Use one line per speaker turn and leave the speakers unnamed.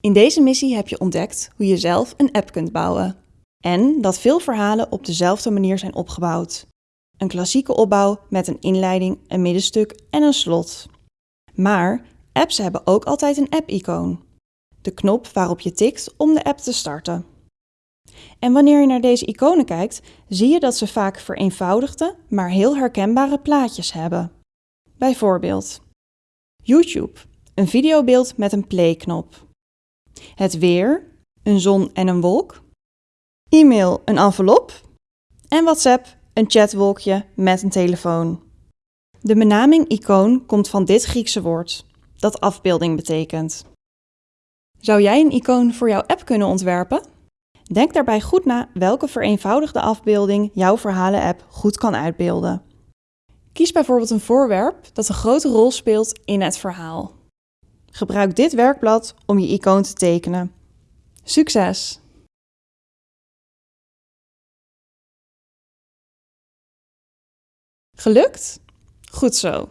In deze missie heb je ontdekt hoe je zelf een app kunt bouwen. En dat veel verhalen op dezelfde manier zijn opgebouwd. Een klassieke opbouw met een inleiding, een middenstuk en een slot. Maar apps hebben ook altijd een app-icoon. De knop waarop je tikt om de app te starten. En wanneer je naar deze iconen kijkt, zie je dat ze vaak vereenvoudigde, maar heel herkenbare plaatjes hebben. Bijvoorbeeld YouTube, een videobeeld met een play-knop. Het weer, een zon en een wolk. E-mail, een envelop. En WhatsApp, een chatwolkje met een telefoon. De benaming icoon komt van dit Griekse woord, dat afbeelding betekent. Zou jij een icoon voor jouw app kunnen ontwerpen? Denk daarbij goed na welke vereenvoudigde afbeelding jouw verhalen-app goed kan uitbeelden. Kies bijvoorbeeld een voorwerp dat een grote rol speelt in het verhaal. Gebruik dit werkblad om je icoon te tekenen. Succes! Gelukt? Goed zo.